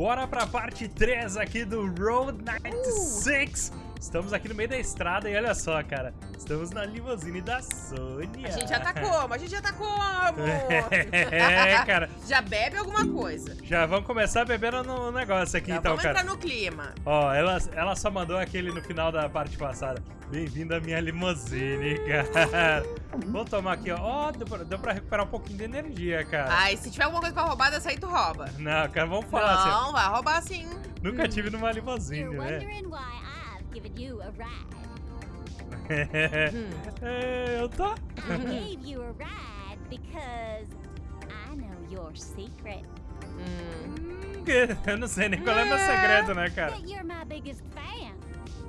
Bora pra parte 3 aqui do Road 96. Estamos aqui no meio da estrada e olha só, cara. Estamos na limusine da Sônia. A gente já tá como? A gente já tá como? É, cara. já bebe alguma coisa. Já vamos começar bebendo no negócio aqui Já então, vamos cara. entrar no clima. Ó, ela, ela só mandou aquele no final da parte passada. Bem-vindo à minha limusine, cara. Vou tomar aqui, ó. Ó, deu, pra- deu pra recuperar um pouquinho de energia, cara. Ai, se tiver alguma coisa pra roubar, dessa aí tu rouba. Não, cara, vamos falar assim. Não, vai roubar sim. Nunca tive numa limusine, né? Given you a ride. é, eu tô. I gave you a ride because I know your secret. Hum. Eu não sei nem qual é meu segredo, né, cara? That you're my biggest fan.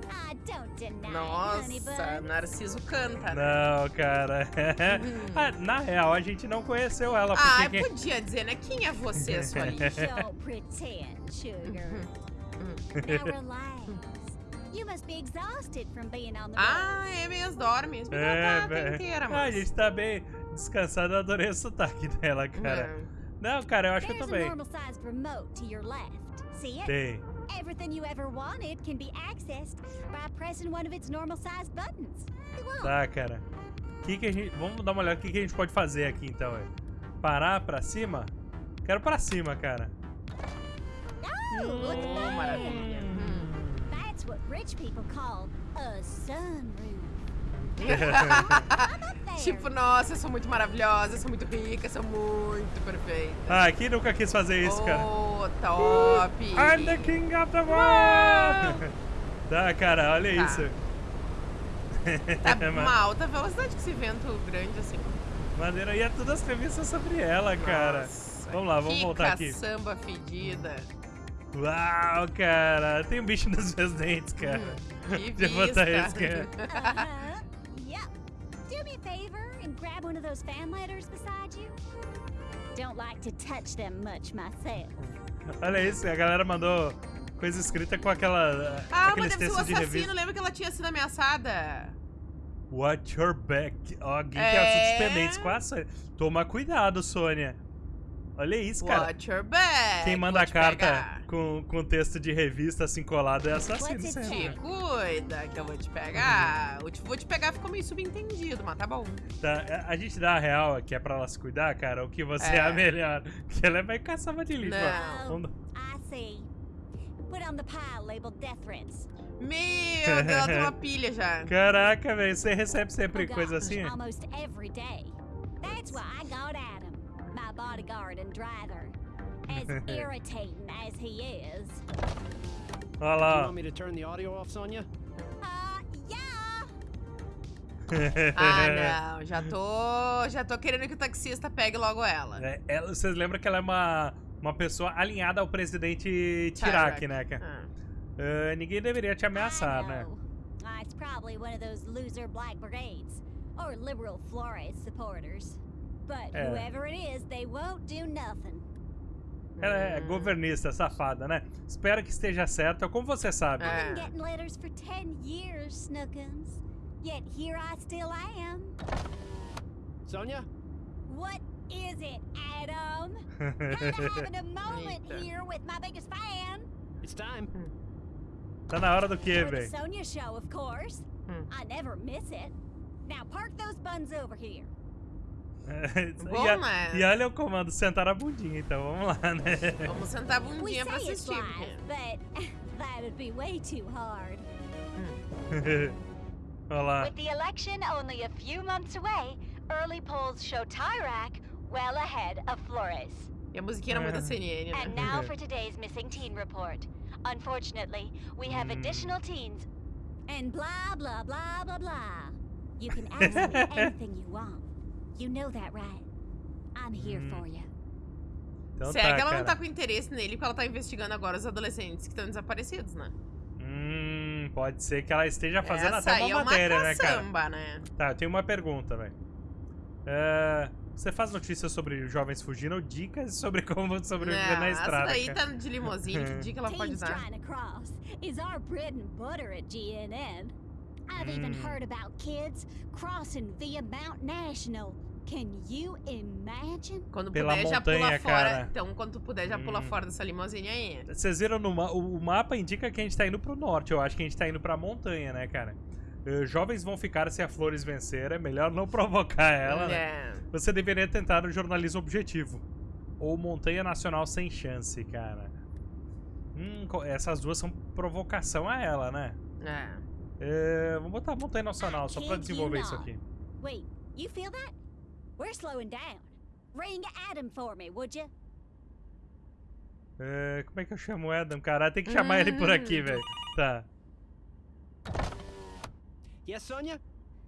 I don't deny it, honey Nossa. Narciso canta. né? Não, cara. Ah, Na real, a gente não conheceu ela, Ah, porque quem... podia dizer, né? Quem é você, sua lixa? Don't pretend, sugar. now relax. Ah, é mesmo, dorme. Menino É, tá, tá velho. inteira, Ah, mas... a gente tá bem descansado, eu adorei o sotaque dela, cara. Hum. Não, cara, eu acho que eu There's tô bem. Tem. Everything you ever wanted can be accessed by pressing one of its normal sized buttons. Tá, cara. Que que a gente... Vamos dar uma olhada o que, que a gente pode fazer aqui, então, é. Parar pra cima? Quero pra cima, cara. Oh, Hum, maravilha. That's what rich people call a sunroof. Tipo, nossa, eu sou muito maravilhosa, eu sou muito rica, eu sou muito perfeita. Ah, quem nunca quis fazer isso, cara? Oh, top! I'm the king of the world! tá, cara, olha Tá. isso. Tá Ma- uma alta velocidade com esse vento grande assim. Maneira, e é todas as revistas sobre ela, cara. Nossa, Vamos lá, vamos que voltar aqui. caçamba fedida. Uau, cara. Tem um bicho nos meus dentes, cara. Que Deixa eu botar isso, cara. Uh-huh. Yep. Do me a favor and grab one of those fan letters beside you. Don't like to touch them much myself. Olha isso, a galera mandou coisa escrita com aquela. Ah, mas deve ser o assassino. revista. Lembra que ela tinha sido ameaçada? Watch your back. Ó, Alguém tem É. assuntos pendentes com a Sônia. Toma cuidado, Sônia. Olha isso, cara. Watch your back. Quem manda a carta pegar. com, com texto de revista assim colado é assassino sempre. Te cuida que eu vou te pegar. Eu te- vou te pegar ficou meio subentendido, mas tá bom. Tá, a- gente dá a real que é pra ela se cuidar, cara, o que você é, É. a melhor. Que ela vai caçar de lixo. Não. I see. Put on the pile labeled death threats. Meu Deus, ela tem uma pilha já. Caraca, velho, você recebe sempre Oh, coisa gosh, assim? Almost every day. That's why I got my bodyguard and driver. As irritating as he is. Olha You lá. want me to turn the audio off, Sonia? Uh, yeah. Ah, não, já tô, já tô querendo que o taxista pegue logo ela. É, ela- vocês lembram que ela é uma, uma pessoa alinhada ao presidente Tirak, né? Ah. Ah, ninguém deveria te ameaçar, né? Uh, it's probably one of those loser black brigades or liberal Flores supporters. But É. whoever it is, they won't do nothing. Ela é governista, safada, né? Espero que esteja certa. Como você sabe? É. I've been getting letters for 10 years, Snookums. Yet here I still am. Sonia? What is it, Adam? Kinda having a moment here with my biggest fan. It's time. Hmm. tá na hora do quê, For velho? Sonia show, of course. Hmm. I never miss it. Now park those buns over here. Bom, e, a- né? e olha o comando, sentar a bundinha, então vamos lá, né? Vamos sentar a bundinha pra assistir. live, porque- but that'd be way too hard. Olha lá. With the election only a few months away, early polls show Tyrak well ahead of Flores. E a musiquinha era muito da CNN, And né? now for today's missing teen report. Unfortunately, we have Hmm. additional teens. And blah, blah, blah, blah, blah. You can ask me anything you want. You know that, right? I'm here Hum. for you. Então Será tá, que ela cara. não tá com interesse nele porque ela tá investigando agora os adolescentes que estão desaparecidos, né? Hum, pode ser que ela esteja fazendo Essa até uma é matéria, uma né, cara? caçamba, né? Tá, eu tenho uma pergunta, velho. É, você faz notícias sobre jovens fugindo ou dicas sobre como sobreviver Não, na estrada? essa daí cara? tá de limousine, que dica ela pode Teens dar? trying to cross is our bread and butter at GNN. I've even Hmm. heard about kids crossing via Mount National? Quando Pela puder, já montanha, pula fora. cara. Então, quando tu puder, já pula Hum. fora dessa limusine aí. Vocês viram no ma o mapa indica que a gente tá indo pro norte. Eu acho que a gente tá indo pra montanha, né, cara? Eh, jovens vão ficar se a Flores vencer. É melhor não provocar ela, né? É. Você deveria tentar o jornalismo objetivo. Ou Montanha Nacional sem chance, cara. Hum, essas duas são provocação a ela, né? É. É, vamos botar Montanha Nacional só pra desenvolver you isso aqui. Wait, you feel that? We're slowing down. Ring Adam for me, would you? É, como é que eu chamo o Adam, cara? Tem que chamar ele por aqui, Hum. velho. Tá. Yes, Sonia?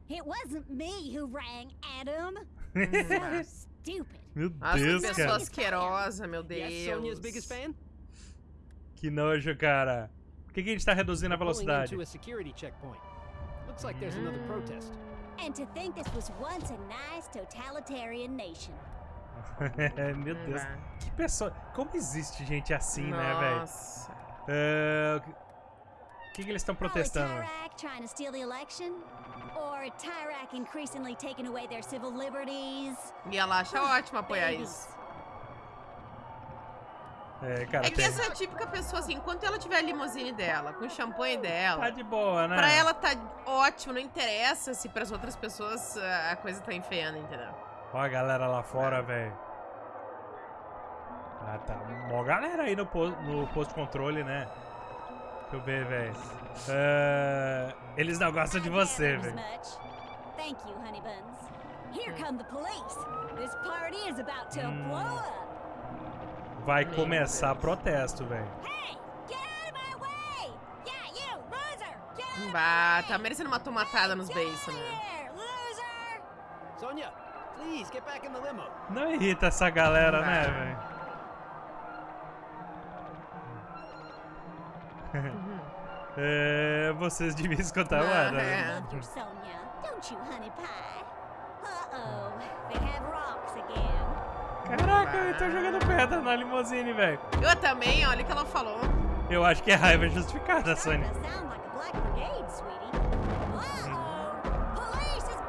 It wasn't me who rang Adam. Hum. So stupid. Meu Nossa, que Deus, pessoa cara. asquerosa, meu Yes, Sonia's Deus. biggest fan? Que nojo, cara. Por que, que a gente tá reduzindo a velocidade? into a security checkpoint. Looks like there's another protest. And to think this was once a nice totalitarian nation. Meu Deus. Que pessoa. Como existe gente assim, né, velho? Nossa. É, O que, que eles estão protestando? Probably Tyrak trying to steal the election? Or Tyrak increasingly taking away their civil liberties? E ela acha ótimo apoiar isso. É, cara, É que tem- essa é típica pessoa, assim, enquanto ela tiver a limusine dela, com o champanhe dela, tá de boa, né? pra ela tá ótimo, não interessa se pras outras pessoas ah, a coisa tá enfeiando, entendeu? Ó a galera lá fora, velho. Ah, tá. Mó galera aí no, po no posto de controle, né? Deixa eu ver, velho. É, Eles não gostam de você, velho. Thank you, honey buns. Here come the police. This party is about to Hmm. blow up. Vai começar protesto, velho. Bah, tá merecendo uma tomatada nos of né? Sonia, please get back in the limo. Não irrita essa galera, né, Vai. velho? É, vocês deviam escutar o Ah, é. Love you, Sonia. Don't you, honey pie? Uh-oh, they have rocks again. Caraca, eu tô jogando pedra na limusine, velho. Eu também, olha o que ela falou. Eu acho que é raiva justificada, a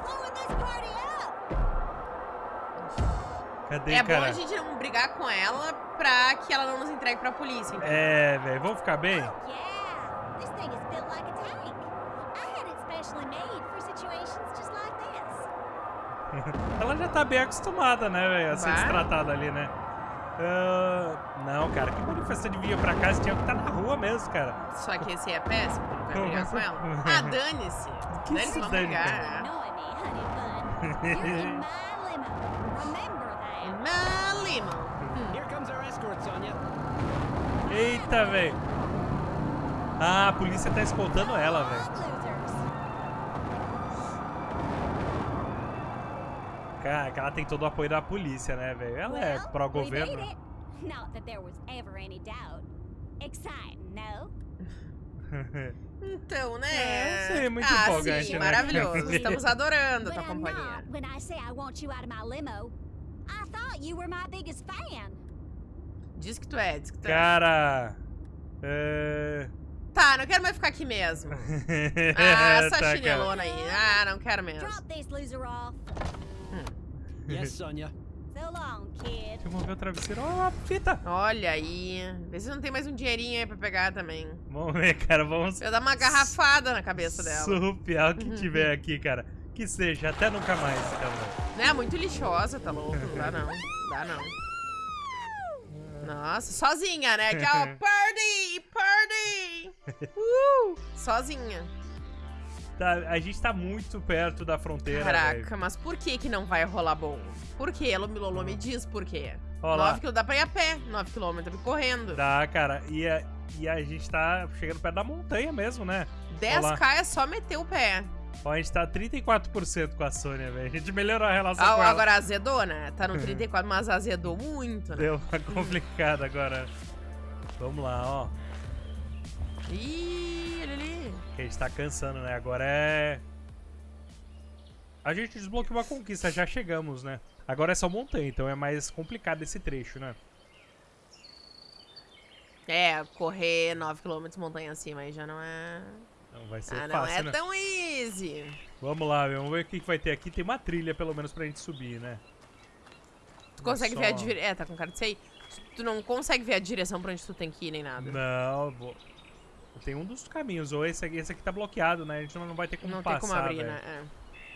blowing this party up! Cadê, É bom cara? a gente não brigar com ela pra que ela não nos entregue pra polícia, entendeu? É, velho, vamos ficar bem? Yeah, this thing is built like a tank. I had it specially made for situations just like this. Ela já tá bem acostumada, né, velho, a ser Vai. destratada ali, né? Ah, não, cara, que manifestante vinha pra cá, você tinha que estar na rua mesmo, cara. Só que esse é péssimo, vai brigar com ela. Ah, dane-se. Que Dane-se, se vamos dane, brigar. Eita, velho. Ah, a polícia tá escoltando ela, velho. Cara, que ela tem todo o apoio da polícia, né, velho? Ela é pró-governo. Not that there was ever any doubt. Exciting, no? Então, né? É, sim, muito ah, empolgante, sim, né? maravilhoso. Estamos adorando a tua I'm companhia. not when I say I want you out of my limo. I thought you were my biggest fan. Diz que tu é, diz que tu é. Cara. É. Tá, não quero mais ficar aqui mesmo. Ah, essa Tá, cara. chinelona aí. Ah, não quero mesmo. Drop this loser off. Yes, Sonia. So long, kid. Deixa eu mover o travesseiro. Ó, a fita. Olha aí. Vê se não tem mais um dinheirinho aí pra pegar também. Vamos ver, cara. Vamos Eu dar uma garrafada na cabeça dela. surrupiar o que tiver aqui, cara. Que seja, até nunca mais, cara. Né? Muito lixosa, tá louco? Não dá não. Dá não. Nossa, sozinha, né? Aqui, ó. Party! Party! Uh! Sozinha. Tá, a gente tá muito perto da fronteira, Caraca, velho. mas por que que não vai rolar bom? Por quê? Lomilolô me diz por quê. Ó lá. 9 km dá pra ir a pé, 9 km correndo. Dá, cara. E a, e a gente tá chegando perto da montanha mesmo, né? 10k é só meter o pé. Ó, a gente tá 34% com a Sônia, velho. A gente melhorou a relação Ah, com ela. agora azedou, né? Tá no 34, mas azedou muito, né? Deu uma complicada agora. Vamos lá, ó. Ih, olha ali. Que a gente tá cansando, né? Agora é. A gente desbloqueou uma conquista, já chegamos, né? Agora é só montanha, então é mais complicado esse trecho, né? É, correr 9km montanha acima aí já não é. Não vai ser Ah, não fácil, é né? tão easy. Vamos lá, vamos ver o que que vai ter aqui. Tem uma trilha, pelo menos, pra gente subir, né? Tu consegue ver a só. direção. É, tá com cara de sei. Tu não consegue ver a direção pra onde tu tem que ir, nem nada. Não, vou... Tem um dos caminhos, ou esse aqui, esse aqui tá bloqueado, né? A gente não não vai ter como Não passar, tem como abrir, velho. né?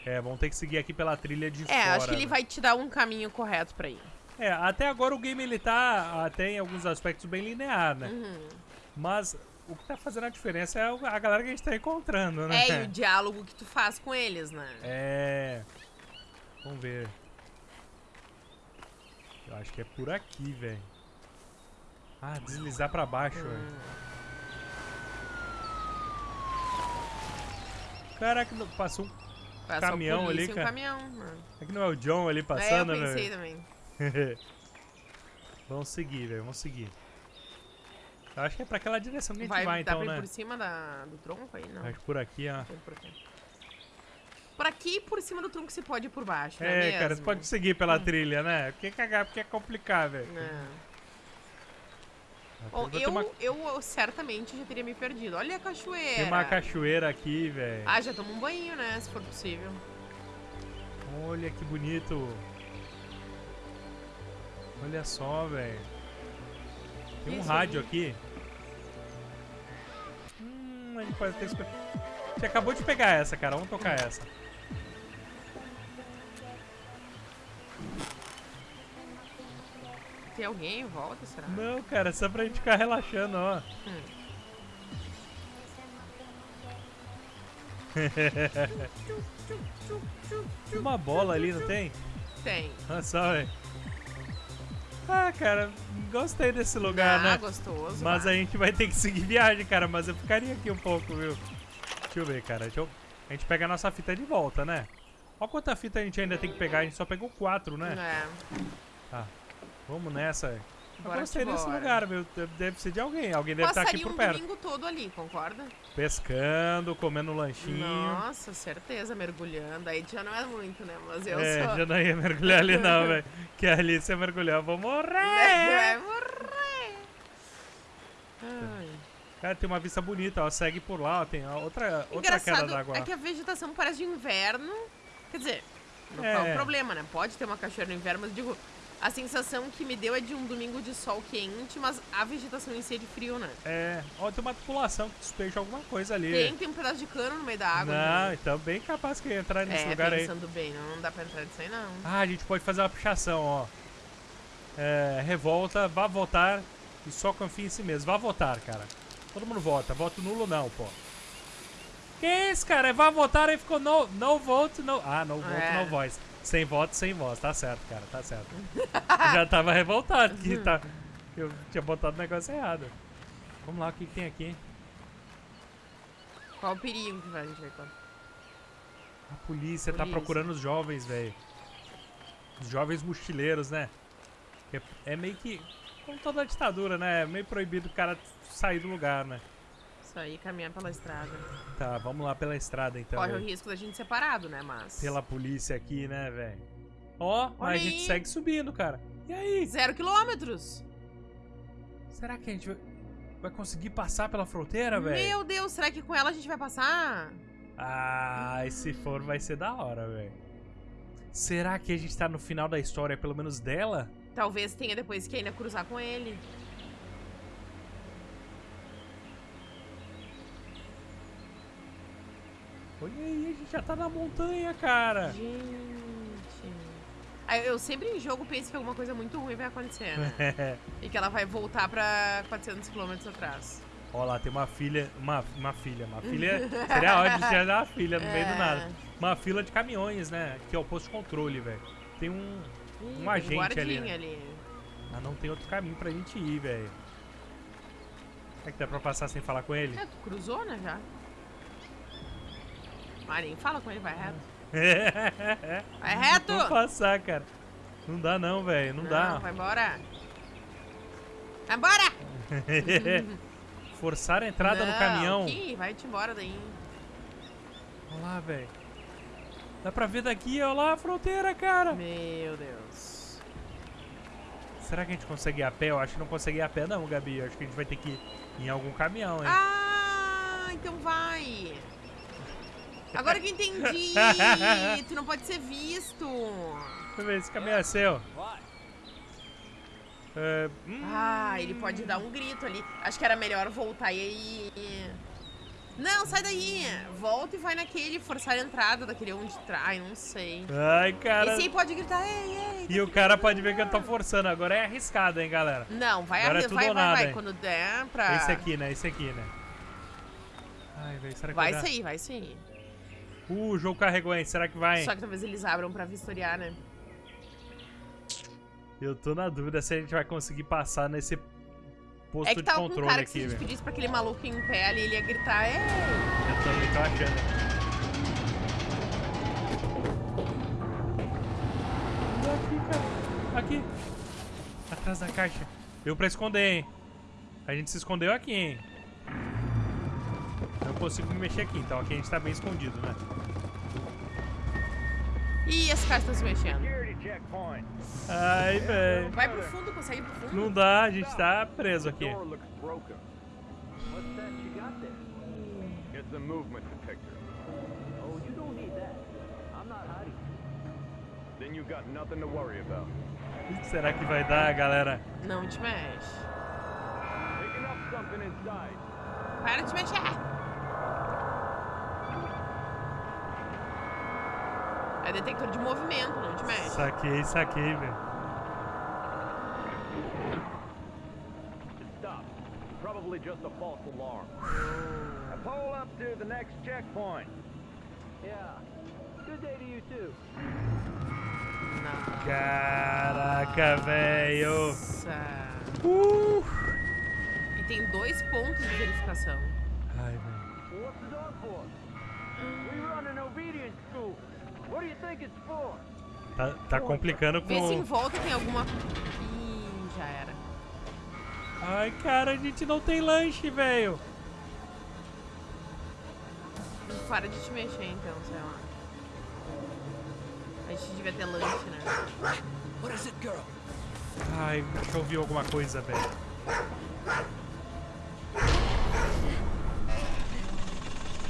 É, vamos ter que seguir aqui pela trilha de É, fora. é acho que ele né? vai te dar um caminho correto pra ir. É, até agora o game ele tá até em alguns aspectos bem linear, né? Uhum. Mas o que tá fazendo a diferença é a galera que a gente tá encontrando, né? É, e o diálogo que tu faz com eles, né? É. Vamos ver. Eu acho que é por aqui, velho. Ah, deslizar pra baixo, velho. Caraca, passou um. Passa Caminhão polícia ali, e um cara. caminhão. né? É que não é o John ali é, eu passando, pensei né? também. vamos seguir, velho. Vamos seguir. Eu acho que é pra aquela direção que a gente Vai, vai, dá então, pra ir né? por cima da, do tronco aí? Não. Acho que por aqui, ó. Tem por aqui. Por aqui e por cima do tronco se pode ir por baixo, é É, cara, você pode seguir pela trilha, né? Por que cagar? Porque é complicar, velho. Não. Bom, eu, uma, eu certamente já teria me perdido. Olha a cachoeira. tem uma cachoeira aqui, velho. Ah, já toma um banho, né? Se for possível. Olha que bonito. Olha só, velho. Tem um Isso rádio aqui. Hum, a gente pode ter gente acabou de pegar essa, cara. Vamos tocar essa. Tem alguém em volta, será? Não, cara, só pra gente ficar relaxando, ó. Hum. Tem uma bola ali, não tem? Tem. Olha só, velho. Ah, cara, gostei desse lugar, ah, né? gostoso. Mas a gente vai ter que seguir viagem, cara. Mas eu ficaria aqui um pouco, viu? Deixa eu ver, cara. Deixa eu... A gente pega a nossa fita de volta, né? Olha quanta fita a gente ainda tem que pegar. A gente só pegou quatro, né? É. Tá. Vamos nessa. Eu Bora gostei que desse bora. lugar, viu? Deve- ser de alguém. Alguém deve estar aqui Passaria por um perto. domingo todo ali, concorda? Pescando, comendo um lanchinho. Nossa, certeza, mergulhando. Aí já não é muito, né? Mas eu é, sou. já não ia mergulhar ali não, velho. Que ali se eu mergulhar eu vou morrer. Vai morrer. Ai. Cara, tem uma vista bonita, ó. Segue por lá, ó. Tem outra, outra queda d'água. é que a vegetação parece de inverno. Quer dizer, não É. é um problema, né? Pode ter uma cachoeira no inverno, mas digo, a sensação que me deu é de um domingo de sol quente, mas a vegetação em si é de frio, né? É, ó, tem uma tripulação que despeja alguma coisa ali. Tem, tem um pedaço de cano no meio da água. Não, né? então bem capaz que entrar nesse É, lugar aí. pensando bem, não, não dá pra entrar nisso aí, não. Ah, a gente pode fazer uma pichação, ó. É, revolta, vá votar e só confia em si mesmo. Vá votar, cara. Todo mundo vota. Voto nulo não, pô. Que isso, cara? É vá votar e ficou no, no vote, no... Ah, no vote, É. no voice. Sem voto, sem voz. Tá certo, cara, tá certo. Já tava revoltado que tá... Eu tinha botado o negócio errado. Vamos lá, o que, que tem aqui? Qual o perigo que vai- a gente vai contar? A polícia, tá Polícia. procurando os jovens, velho. Os jovens mochileiros, né? É, é meio que. Como toda ditadura, né? É meio proibido o cara sair do lugar, né? Aí, caminhar pela estrada. Tá, vamos lá pela estrada então. Corre o risco da gente ser parado, né? Mas. Pela polícia aqui, né, velho? Ó, mas Olha a gente aí. segue subindo, cara. E aí? Zero quilômetros! Será que a gente vai, vai conseguir passar pela fronteira, velho? Meu Deus, será que com ela a gente vai passar? Ah, e se for, vai ser da hora, velho. Será que a gente tá no final da história, pelo menos dela? Talvez tenha depois que ainda cruzar com ele. Olha aí, a gente já tá na montanha, cara. Gente. Eu sempre em jogo penso que alguma coisa muito ruim vai acontecer, né? e que ela vai voltar pra 400 km atrás. Ó lá, tem uma filha. Uma, uma filha. Uma filha. Seria ótimo se tivesse uma filha no meio do É. nada. Uma fila de caminhões, né? Que é o posto de controle, velho. Tem um. Ih, Um tem agente ali, né? ali. Ah, não tem outro caminho pra gente ir, velho. Será que dá pra passar sem falar com ele? É, tu cruzou, né, já? Nem fala com ele, vai reto. Vai reto! Vamos passar, cara. Não dá não, velho. Não, dá. vai embora! Vai embora! Forçar a entrada no Não, caminhão. Que? Vai-te embora daí. Olha lá, velho. Dá pra ver daqui, olha lá a fronteira, cara. Meu Deus. Será que a gente consegue ir a pé? Eu acho que não consegue ir a pé não, Gabi. Eu acho que a gente vai ter que ir em algum caminhão, hein? Ah, então vai. Agora que entendi. tu não pode ser visto. Deixa eu ver, esse caminho é seu. É, hum, Ah, ele pode dar um grito ali. Acho que era melhor voltar e... Não, sai daí. Volta e vai naquele, forçar a entrada daquele onde trai, não sei. Ai, cara. Esse aí pode gritar, ei, ei. E o cara pode ver que eu tô forçando. Agora é arriscado, hein, galera. Não, vai, Agora é vai, vai, nada, vai. hein? Quando der pra... Esse aqui, né? Esse aqui, né? Ai, velho, será que Vai sair, vai sair. Uh, o jogo carregou, hein? Será que vai? Só que talvez eles abram pra vistoriar, né? Eu tô na dúvida se a gente vai conseguir passar nesse posto É que de tava com um controle cara que se aqui, a gente velho. pedisse pra aquele maluco em pé ali, ele ia gritar, ei. Eu também tô achando. Aqui, cara. Aqui. Atrás da caixa. Deu pra esconder, hein? A gente se escondeu aqui, hein? Não consigo me mexer aqui, então aqui a gente tá bem escondido, né? Ih, esse cara tá se mexendo. Ai, velho. Vai pro fundo, consegue ir pro fundo? Não dá, a gente tá preso aqui. Oh, you don't need that. I'm not hiding. Then you got nothing to worry about. O que será que vai dar, galera? Não te mexe. Para de mexer. É detector de movimento, não te mexe. Saquei, saquei, velho. Probably just a false alarm. Now pull up to the next checkpoint. Yeah. Good day to you too. Caraca, velho. Nossa. Uh. E tem dois pontos de verificação. Ai, velho. What's the dog for? We run an obedience school. What do you think it's for? Tá, tá complicando Vê se em com... volta tem alguma... Ih, já era. Ai, cara, a gente não tem lanche, velho. Para de te mexer então, sei lá. A gente devia ter lanche, né? What is it, girl? Ai, acho que eu ouvi alguma coisa, velho.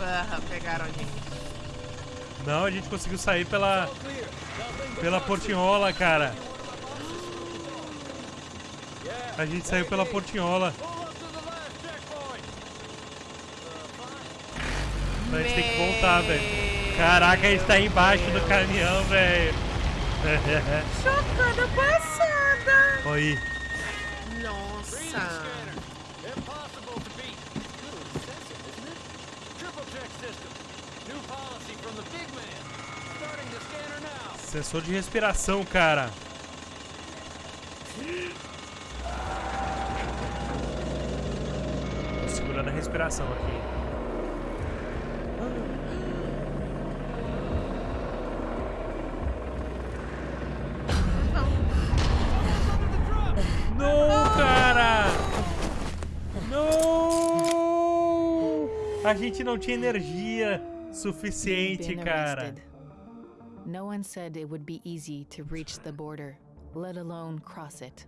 Ah, pegaram a gente. Não, a gente conseguiu sair pela... Pela portinhola, cara. A gente saiu pela portinhola. A gente tem que voltar, velho. Caraca, a gente tá embaixo do caminhão, velho. Chocada passada! Oi. Nossa. Impossible to beat. Little excessive, isn't it? Triple check system. New policy from the big man. Starting the scanner now. Sensor de respiração, cara. Tô segurando a respiração aqui. Não, cara! Não! A gente não tinha energia suficiente, cara. No one said it would be easy to reach the border, let alone cross it.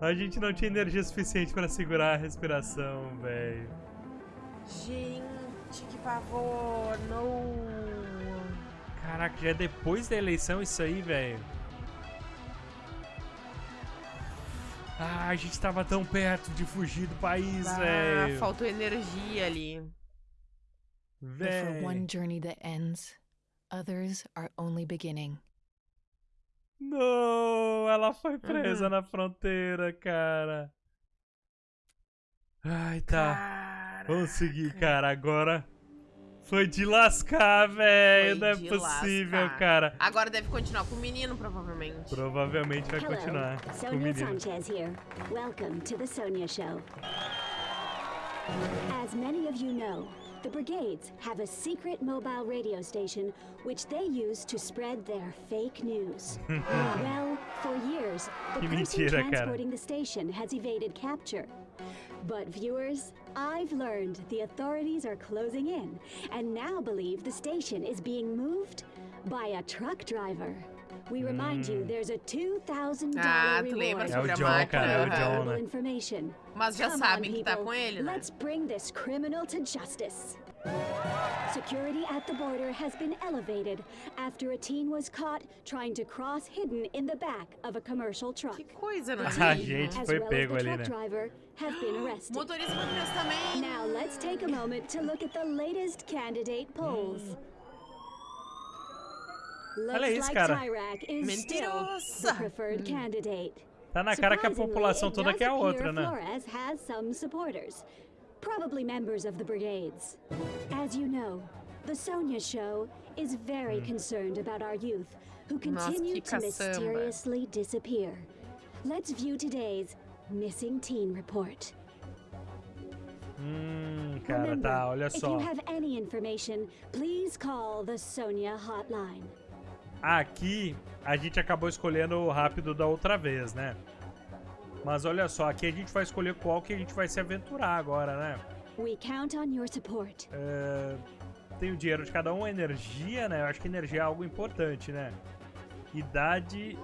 A gente não tinha energia suficiente pra segurar a respiração, velho. Gente, que pavor. Não. Caraca, já é depois da eleição isso aí, velho. Ah, a gente tava tão perto de fugir do país, Ah, velho. faltou energia ali. But for one journey that ends, others are only beginning. Não, ela foi presa Uhum. na fronteira, cara. Ai, tá. Caraca. Vamos seguir, cara. Agora foi de lascar, velho. Não é possível, lascar. cara. Agora deve continuar com o menino, provavelmente. Provavelmente vai Hello, continuar com o Sonia menino. Sanchez here. Welcome to the Sonia Show. As many of you know, the brigades have a secret mobile radio station which they use to spread their fake news. well, for years, the Que person transporting the station has evaded capture. But viewers, I've learned the authorities are closing in and now believe the station is being moved by a truck driver. We remind you there's a $2,000 Ah, tu lembra reward É o sobre a máquina? cara, é o. John, né? information. Mas já Come sabem on, que tá people. com ele, né? Let's bring this criminal to justice. Security at the border has been elevated after a teen was caught trying to cross hidden in the back of a commercial truck. Que coisa, não A é? gente As foi well as pego the ali, truck né? driver have been arrested. Motorista também. Now let's take a moment to look at the latest candidate polls. Looks Olha isso, like cara. Tyrak is still Mentirosa. the preferred candidate. Tá na cara que a população toda quer a outra, né? Flores has some supporters, probably members of the brigades. As you know, the Sonia Show is very hmm. concerned about our youth who continue que to mysteriously disappear. Let's view today's missing teen report. Hum, cara, Remember, tá, olha if you have any information, please call the Sonia hotline. Aqui a gente acabou escolhendo o rápido da outra vez, né? Mas olha só, aqui a gente vai escolher qual que a gente vai se aventurar agora, né? We count on your support. É, tem o dinheiro de cada um, energia, né? Eu acho que energia é algo importante, né? Idade.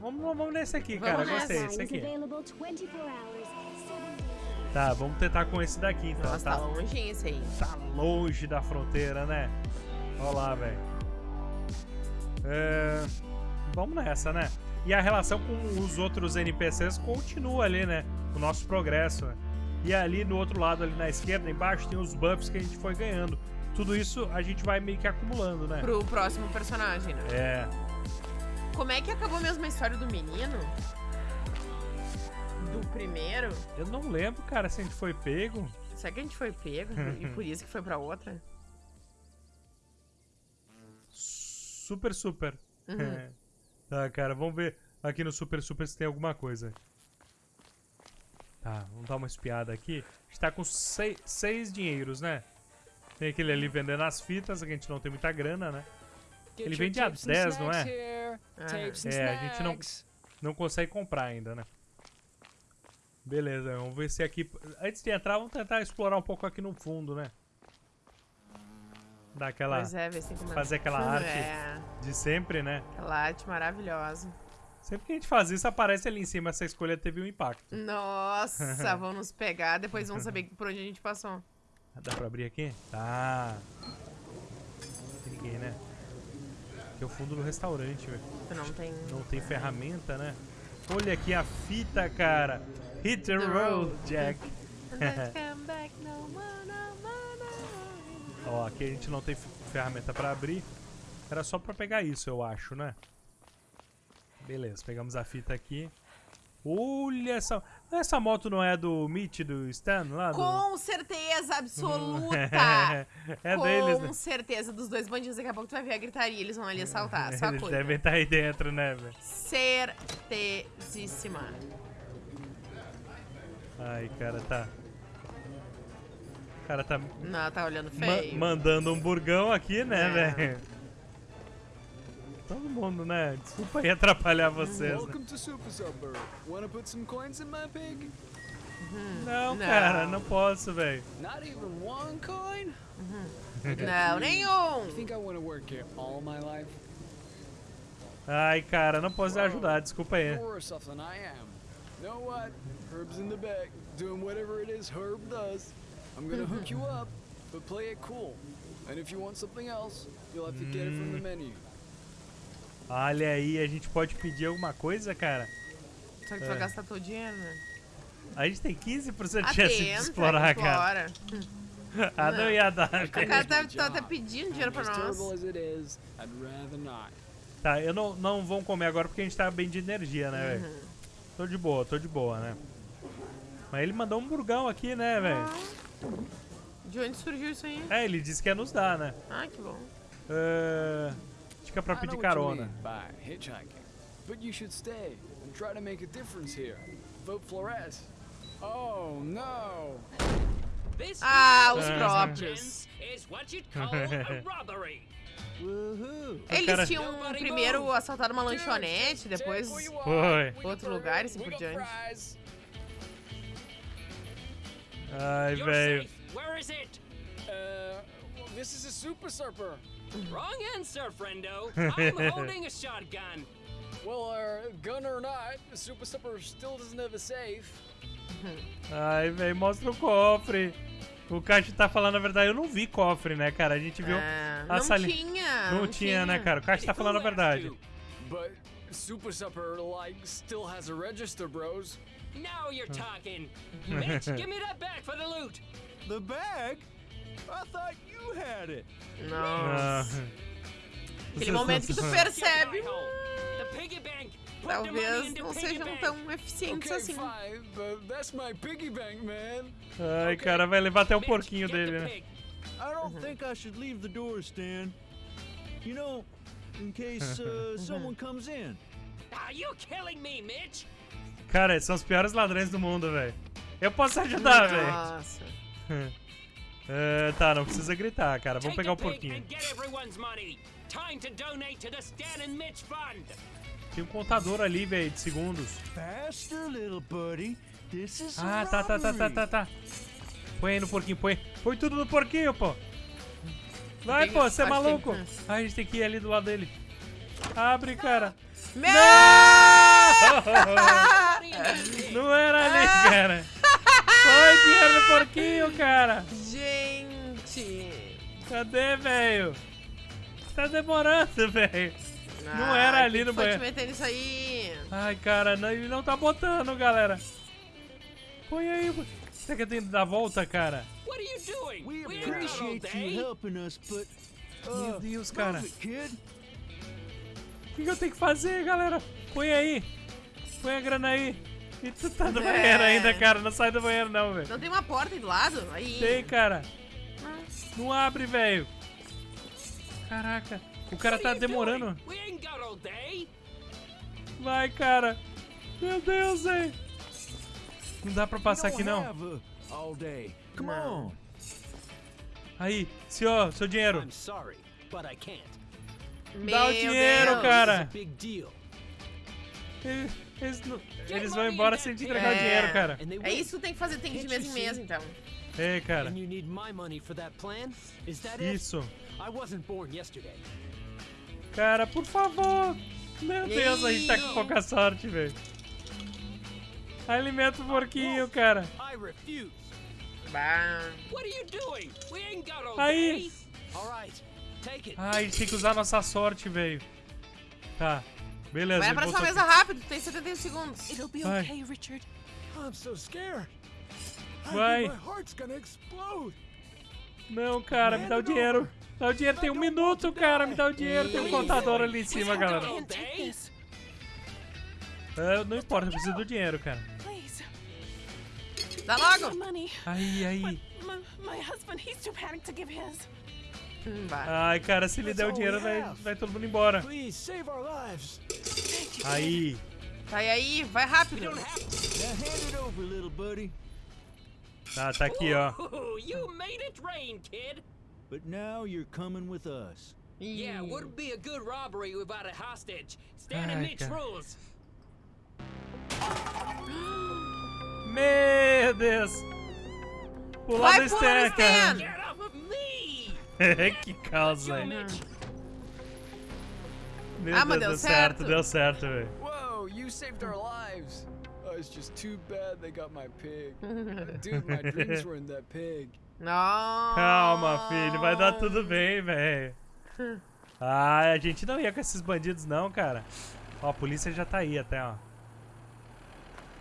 Vamos, vamos nesse aqui, cara. Vamos. Gostei, esse aqui. available 24 hours, 7 days. Tá, vamos tentar com esse daqui então. Nossa, tá longinho esse aí. tá longe da fronteira, né? Olha lá, velho. É, Vamos nessa, né? E a relação com os outros NPCs continua ali, né? O nosso progresso. né? E ali no outro lado, ali na esquerda, embaixo, tem os buffs que a gente foi ganhando. Tudo isso a gente vai meio que acumulando, né? Pro próximo personagem, né? É. Como é que acabou mesmo a história do menino? Do primeiro? Eu não lembro, cara, se a gente foi pego. Será que a gente foi pego? e por isso que foi pra outra? Super, super. Uhum. tá, cara, vamos ver aqui no Super Super se tem alguma coisa. Tá, vamos dar uma espiada aqui. A gente tá com seis, seis dinheiros, né? Tem aquele ali vendendo as fitas, que a gente não tem muita grana, né? Ele vende a 10, não é? Ah, É, a gente não, não consegue comprar ainda, né? Beleza, vamos ver se aqui... Antes de entrar, vamos tentar explorar um pouco aqui no fundo, né? Dar aquela... Pois é, fazer aquela arte. É, De sempre, né? aquela arte maravilhosa. Sempre que a gente faz isso, aparece ali em cima. Essa escolha teve um impacto. Nossa, vão nos pegar, depois vão saber por onde a gente passou. Dá pra abrir aqui? Tá. Ninguém, né? Aqui é o fundo do restaurante, velho. Não tem... Não tem ferramenta, né? Olha aqui a fita, cara. Hit the road. Jack. Ó, aqui a gente não tem ferramenta pra abrir. Era só pra pegar isso, eu acho, né? Beleza, pegamos a fita aqui. Olha essa... Essa moto não é do Mitch, do Stan lá? Do... Com certeza absoluta! é Com deles, né? certeza dos dois bandidos. Daqui a pouco tu vai ver a gritaria, eles vão ali assaltar. Só Eles coisa. devem estar aí dentro, né, velho? Certezíssima. Ai, cara, tá. O cara tá ma- Não, tá olhando feio. mandando um burgão aqui, né, É. velho? Todo mundo, né? Desculpa aí atrapalhar vocês. Né? Welcome to Super. Wanna put some coins in my pig? Não, Não. cara, não posso, velho. Not even one coin? Não, nenhum. I think I wanna work here all my life. Ai, cara, não posso ajudar, desculpa aí. You're worse off than I am. Know what? Herb's in the back, doing whatever it is Herb does. I'm gonna hook you up, but play it cool. And if you want something else, you'll have to get it from the menu. Olha aí, a gente pode pedir alguma coisa, cara? Só que tu É. vai gastar todo o dinheiro, né? A gente tem 15% de chance de explorar, cara. explora. Ah, não ia dar. O cara tá, tá até pedindo dinheiro pra nós. Tá, eu não, não vamos comer agora porque a gente tá bem de energia, né, velho? Uhum. Tô de boa, tô de boa, né? Mas ele mandou um burgão aqui, né, velho? De onde surgiu isso aí? É, ele disse que ia nos dar, né? Ah, que bom. É... Dica pra I pedir carona. hitchhiking, but you should stay and try to make a difference here. Vote Flores. Oh no! This Ah, os Uhum. próprios. is what you'd call a robbery. Woohoo! Eles tinham primeiro assaltado uma lanchonete, depois Foi. outro lugar e assim por diante. Ai, velho. Where is it? Uh, this is a super surfer. Wrong answer, friendo. I'm holding a shotgun. Well, uh, gun or not, Super Supper still doesn't have a safe. Ai, velho, mostra o cofre. O Caixa tá falando a verdade. Eu não vi cofre, né, cara? A gente viu É, a não sali- tinha. Não tinha, né, cara? O Caixa tá falando a verdade. But Super Supper, like, still has a register, bros. Now you're talking. Mitch, give me that back for the loot. The bag? I thought you had it. Não. Ah. Aquele momento que tu percebe. Talvez não sejam tão eficientes Okay, assim. fine, but that's my piggy bank, man. Ai, cara, vai levar até o porquinho dele, né? I don't think I should leave the door, Stan. You know, in case uh, someone comes in. Are you killing me, Mitch? Cara, são os piores ladrões do mundo, velho. Eu posso ajudar, velho. Nossa. É, tá, não precisa gritar, cara. Vamos pegar o porquinho. Tem um contador ali, velho, de segundos. Faster, little buddy. This is Ah, tá, tá, tá, tá, tá, tá. Põe aí no porquinho, põe. Põe tudo no porquinho, pô. Vai, pô, você é maluco. Ah, a gente tem que ir ali do lado dele. Abre, cara. Meu! Não era ali, cara. Põe dinheiro no porquinho, cara. Gente! Cadê, velho? Tá demorando, velho. Não era ali no que foi te banheiro. meter nisso aí? Ai, cara, não, ele não tá botando, galera. Põe aí. Você quer ter que dar a volta, cara? What are you doing? We appreciate you helping us, but. Meu Uh, Deus, move cara. Que, que eu tenho que fazer, galera? Põe aí. Põe a grana aí. E tu tá no É. banheiro ainda, cara. Não sai do banheiro, não, velho. Não tem uma porta aí do lado? Aí. Tem, cara. Não abre, velho. Caraca. O cara tá demorando. Vai, cara. Meu Deus, velho. Não dá pra passar aqui, não. Come on. Aí, senhor, seu dinheiro. I'm sorry, but I can't. Meu Dá o dinheiro, Deus. cara. Deal. Eles, eles não- eles vão embora sem te entregar o É. dinheiro, cara. É isso que tu tem que fazer, tem que ir de mês em mês, então. Ei, cara. Isso. Cara, por favor. Meu Deus, a gente tá com pouca sorte, velho. Alimenta o porquinho, cara. Aí. Ai, a gente tem que usar a nossa sorte, velho. Tá. Beleza. Vai próxima botou mesa aqui. rápido, tem 71 segundos. It'll be Vai. okay, Richard. I'm so scared. Vai. my heart's gonna explode. Não, cara, me dá o dinheiro. Dá o dinheiro, tem um minuto, cara. Me dá o dinheiro. Tem um contador ali em cima, galera. É, não importa, eu preciso do dinheiro, cara. Dá logo. Aí, aí. My, my husband, he's too panicked to give his. Ai, cara, se ele der o dinheiro, vai, vai todo mundo embora. Please save our lives. Aí. Vai aí, vai rápido. Now hand it over, little buddy. Tá, tá aqui, ó. Ooh, you made it rain, kid. But now you're coming with us. Yeah, wouldn't be a good robbery without a hostage. Stan and Mitch rules. Meu Deus. Pular Vai do pular Stan, no cara. Stan. Get off of me! que causa. Mitch. Meu Ah, Deus, mas deu deu certo, certo. deu certo, velho. Whoa, you saved our lives. Oh, it's just too bad they got my pig. Dude, my dreams were in that pig. Não. Calma, filho, vai dar tudo bem, velho. Ah, a gente não ia com esses bandidos, não, cara. Ó, a polícia já tá aí até, ó.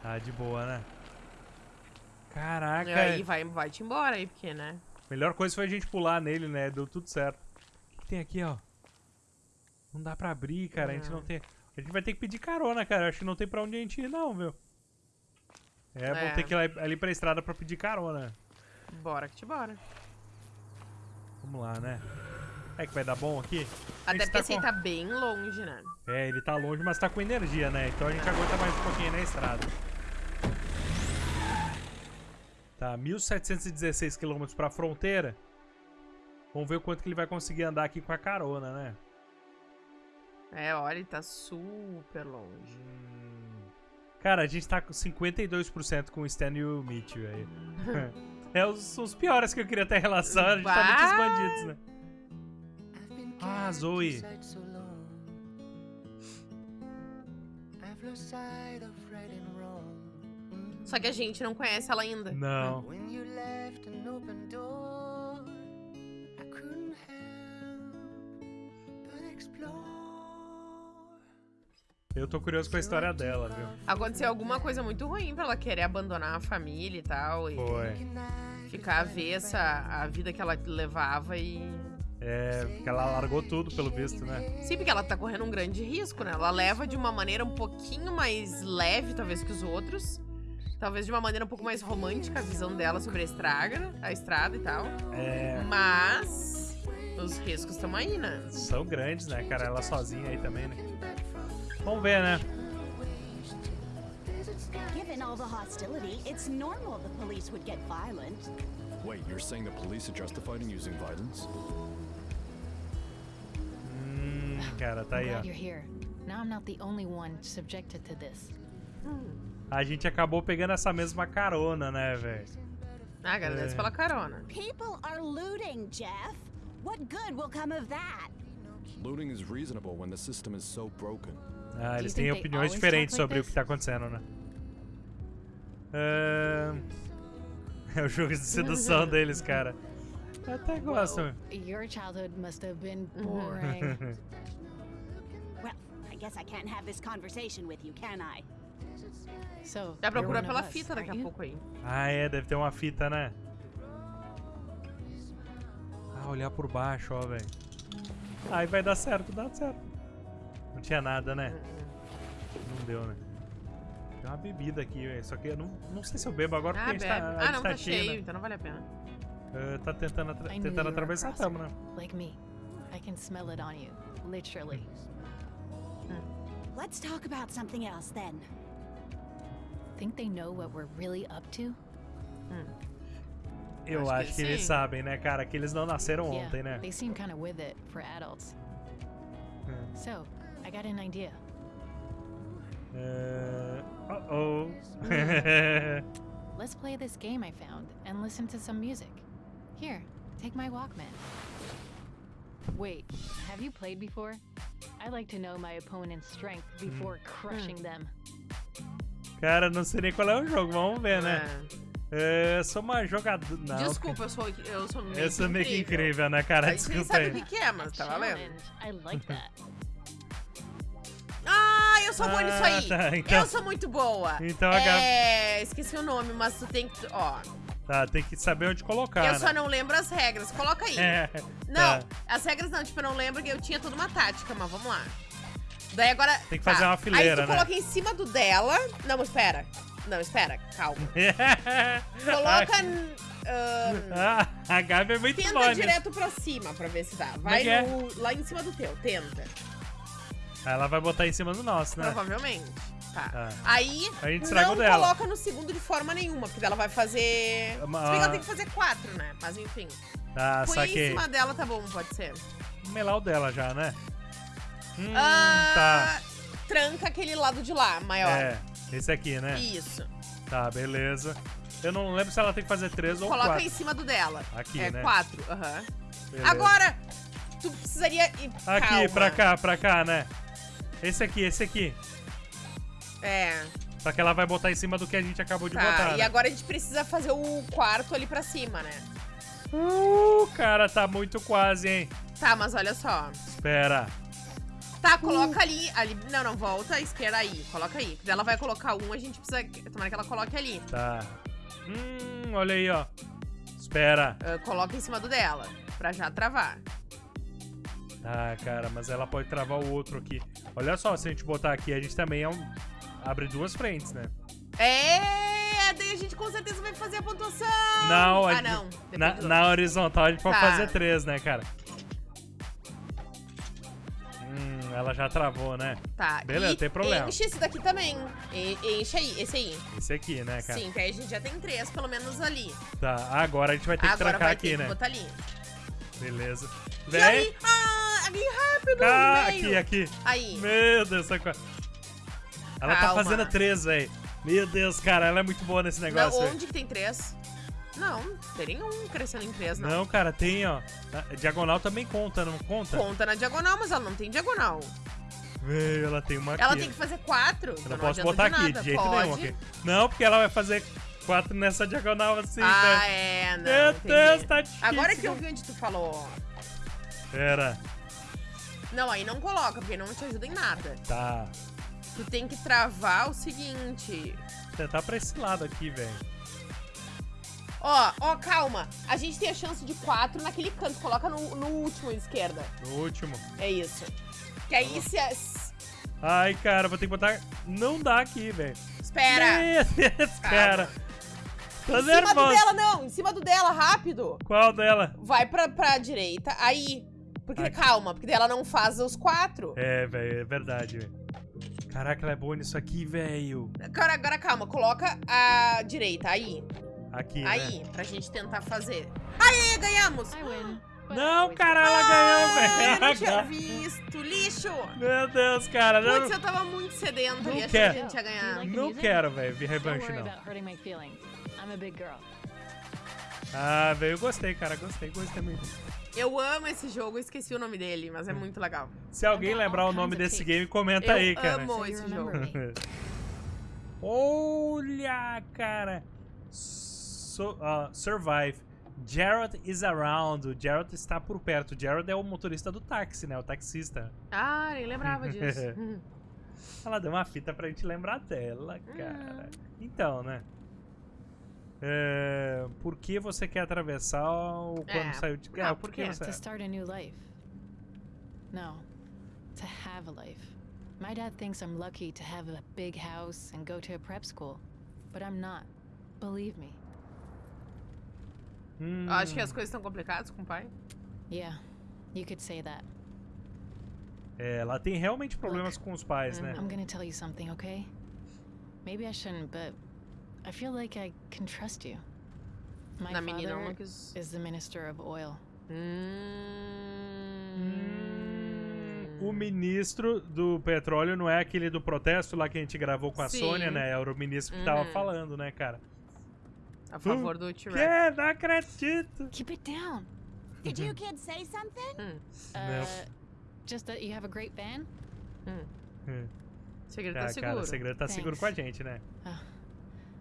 Tá de boa, né? Caraca, E aí, vai, vai te embora aí, porque, né? Melhor coisa foi a gente pular nele, né? Deu tudo certo. O que, tem aqui, ó? Não dá pra abrir, cara. A gente não tem. A gente vai ter que pedir carona, cara. Acho que não tem pra onde a gente ir, não, viu? É, É. vou ter que ir lá- ali pra estrada pra pedir carona. Bora que te bora. Vamos lá, né? É que vai dar bom aqui? Até gente porque tá esse aí com- tá bem longe, né? É, ele tá longe, mas tá com energia, né? Então a gente aguenta mais um pouquinho na estrada. Tá, 1716 km pra fronteira. Vamos ver o quanto que ele vai conseguir andar aqui com a carona, né? É, olha, ele tá super longe. Cara, a gente tá com 52% com o Stan e o Mitch, velho. é os, os piores que eu queria ter relação. A gente tá muitos Bah! bandidos, né? Ah, Zoe. I've lost sight of right and. Só que a gente não conhece ela ainda. Não. Eu tô curioso com a história dela, viu? Aconteceu alguma coisa muito ruim pra ela querer abandonar a família e tal. E Foi. ficar avessa à vida que ela levava e. É, porque ela largou tudo, pelo visto, né? Sim, porque ela tá correndo um grande risco, né? Ela leva de uma maneira um pouquinho mais leve, talvez, que os outros. Talvez de uma maneira um pouco mais romântica a visão dela sobre a estrada, a estrada e tal. É. Mas os riscos estão aí, né? São grandes, né, cara? Ela sozinha aí também, né? Vamos ver, né? Given all the hostility, it's normal the police would get violent. Wait, you're saying the police are justified in using violence? Hum, cara, tá aí, ó. you're here. Now I'm not the only one subjected to this. A gente acabou pegando essa mesma carona, né, velho? Ah, agradeço É. pela carona. People are looting, Jeff. What good will come of that? Looting is reasonable when the system is so broken. Ah, eles têm opiniões diferentes like sobre o que tá acontecendo, né? Ahn, É o jogo de sedução deles, cara. Eu até gosto. Whoa, your childhood must have been boring. Well, I guess I can't have this conversation with you, can I? So, procurar one pela us, fita daqui a pouco aí. ah, é, deve ter uma fita, né? Ah, olhar por baixo, ó, velho. Aí vai dar certo, dá certo. Não tinha nada, né? Não deu, né? Tem uma bebida aqui, velho. Só que eu não, não sei se eu bebo agora Ah, porque a gente bebe. tá, a Ah, gente não, tá tá cheio, cheio, né? então não vale a pena. Ah, tá tentando, atra- tentando a atravessar, crosser, tamo, né? Like me. I can smell it on you. Literally. Let's talk about something else then. Think they know what we're really up to? Eu Acho acho, que que, eles sim. sabem, né, cara? Que eles não nasceram yeah, ontem, né? they seem kind of with it for adults. Hum. So, I got an idea. Uh oh. Let's play this game I found and listen to some music. Here, take my Walkman. Wait, have you played before? I like to know my opponent's strength before crushing them. Cara, não sei nem qual é o jogo. Vamos ver, né? É, eu sou uma jogadora. Não, Desculpa, eu sou, eu sou meio Eu sou meio que incrível, né, cara? A gente nem Desculpa sabe aí. o que, que é, mas tá valendo. I like that. Ah, eu sou boa nisso Ah, aí. tá, então- Eu sou muito boa. Então a Gabi- É, esqueci o nome, mas tu tem que. Ó, Tá, tem que saber onde colocar, eu né? só não lembro as regras. Coloca aí. É, Não, tá. as regras não, tipo, eu não lembro que eu tinha toda uma tática, mas vamos lá. Daí agora. Tem que fazer uma Aí fileira, tu né? coloca em cima do dela. Não, espera. Não, espera, calma. Coloca. ah, a Gabi é muito tenta boa nisso. direto pra cima pra ver se dá. É Vai é? no- lá em cima do teu, tenta. Ela vai botar em cima do nosso, né? Provavelmente. Tá. Tá. Aí, A gente não dela. coloca no segundo de forma nenhuma, porque ela vai fazer. Uma- Se bem que ela tem que fazer quatro, né? Mas enfim. Tá, Põe em saquei. cima dela, tá bom, pode ser. Melar o dela já, né? Hum, Ah, tá. Tranca aquele lado de lá, maior. É, esse aqui, né? Isso. Tá, beleza. Eu não lembro se ela tem que fazer três ou Coloca quatro. em cima do dela. Aqui, é né? quatro, aham. Beleza. Agora, tu precisaria ir. Aqui, calma. pra cá, pra cá, né? Esse aqui, esse aqui. É. Só que ela vai botar em cima do que a gente acabou de Tá, botar. e né? agora a gente precisa fazer o quarto ali pra cima, né? Uh, cara, tá muito quase, hein? Tá, mas olha só. Espera. Tá, coloca ali, ali. Não, não, volta à esquerda aí. Coloca aí. Porque ela vai colocar um, a gente precisa. Tomara que ela coloque ali. Tá. Hum, olha aí, ó. Espera. Ah, coloca em cima do dela. Pra já travar. Ah, cara, mas ela pode travar o outro aqui. Olha só, se a gente botar aqui, a gente também é um... abre duas frentes, né? É, daí a gente com certeza vai fazer a pontuação. Não, a ah, gente- não. Na, na horizontal a gente pode Tá. fazer três, né, cara? Ela já travou, né? Tá. Beleza, e tem problema. Enche esse daqui também. E- enche aí, esse aí. Esse aqui, né, cara? Sim, que aí a gente já tem três, pelo menos ali. Tá, agora a gente vai ter que Agora trancar vai aqui, ter né? que botar ali. Beleza. E Vem. aí? Ah, ali rápido, Ah, aqui, aqui. Aí. Meu Deus, essa Ela tá Calma. fazendo três, velho. Meu Deus, cara, ela é muito boa nesse Não, negócio. velho. onde que tem três? Não, não tem nenhum crescendo em três, não. Não, cara, tem, ó. A diagonal também conta, não conta? Conta na diagonal, mas ela não tem diagonal. Véi, ela tem uma Ela aqui. tem que fazer quatro. Eu não posso botar de aqui, de jeito Pode. nenhum. aqui. Não, porque ela vai fazer quatro nessa diagonal assim, Ah, velho. é, não. Meu. Deus, tá difícil. Agora que eu vi onde tu falou. Pera, Não, aí não coloca, porque não te ajuda em nada. tá. Tu tem que travar o seguinte. Tentar pra esse lado aqui, velho. Ó, ó, calma. A gente tem a chance de quatro naquele canto. Coloca no, no último à esquerda. No último. É isso. Que aí se. Ai, cara, vou ter que botar... Não dá aqui, velho. Espera! Cara. Tô em cima do dela, não! Em cima do dela, rápido! Qual dela? Vai pra, pra direita, aí. Porque, Aqui. calma, porque ela não faz os quatro. É, velho, é verdade, velho. Caraca, ela é boa nisso aqui, velho. Agora, agora calma, coloca a direita, aí. Aqui, Aí, né? pra gente tentar fazer. Aí, ganhamos! I win. Não, cara, ela ganhou, Ai, velho. eu não tinha visto, lixo! Meu Deus, cara. Não, Putz, eu tava muito sedento e achei que a gente ia ganhar. não quero, velho, vir Don't revanche, não. Ah, velho, eu gostei, cara. Gostei, gostei muito. Eu amo esse jogo, eu esqueci o nome dele, mas é muito legal. Se alguém lembrar o nome desse game, comenta aí, eu cara. amo So you esse jogo. Olha, cara. So- ah, survive. Jared is around. O Jared está por perto. O Jared é o motorista do táxi, né? O taxista. Ah, nem lembrava disso. Ela deu uma fita pra gente lembrar dela, cara. Então, né? É, por que você quer atravessar o quando É, saiu de não, Ah, por que você- To start a new life. No, to have a life. My dad thinks I'm lucky to have a big house and go to a prep school, but I'm not. Believe me. Hum, Acho que as coisas estão complicadas com o pai. Yeah, you could say that. é, ela tem realmente problemas com os pais, né? I'm gonna tell you something, okay? Maybe I shouldn't, but I feel like I can trust you. My Na menina father quis. is the minister of oil. Hum. O ministro do petróleo não é aquele do protesto lá que a gente gravou com a Sim. Sônia, né? Era o ministro que tava Uhum. falando, né, cara? A favor do T-Rex. Que? Não acredito! Keep it down. Did you kids say something? Uh, just that you have a great van? Hum. O segredo Ah, tá seguro. cara, o segredo tá seguro com a gente, né?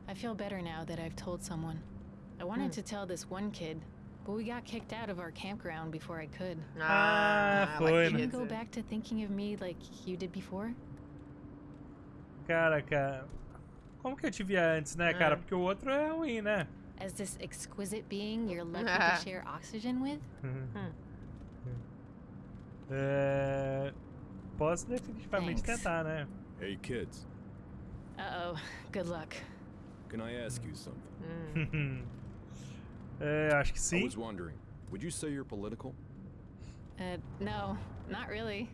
I feel better now that I've told someone. I wanted Hmm. to tell this one kid, but we got kicked out of our campground before I could. Ah, ela foi, Can you go back to thinking of me like you did before? Cara, cara. Como que eu te via antes, né, cara? É. Porque o outro é ruim, né? As this exquisite being you're lucky Ah. to share oxygen with? Hum. É... Posso definitivamente Thanks. tentar, né? Hey, kids, Uh oh. Good luck. can I ask you something? Hum. é, acho que I sim. was wondering, would you say you're political? Uh, no, not really.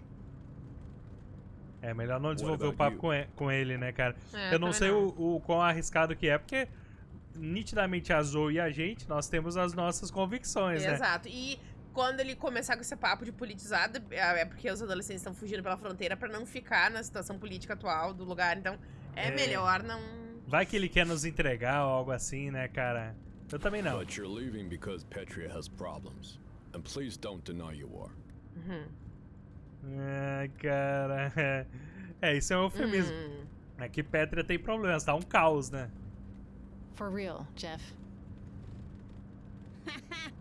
É melhor não desenvolver o papo com e- com ele, né, cara? É, eu não sei não. O, o quão arriscado que é, porque nitidamente a Zoe e a gente, nós temos as nossas convicções, né? Exato. E quando ele começar com esse papo de politizado, é é porque os adolescentes estão fugindo pela fronteira pra não ficar na situação política atual do lugar. Então, é, É. melhor não. Vai que ele quer nos entregar ou algo assim, né, cara? Eu também não. But you're leaving because Petria has problems. And please don't deny you are. Uhum. Ai, cara. É, isso é um eufemismo. Hum. É que Petra tem problemas, tá um caos, né? For real, Jeff.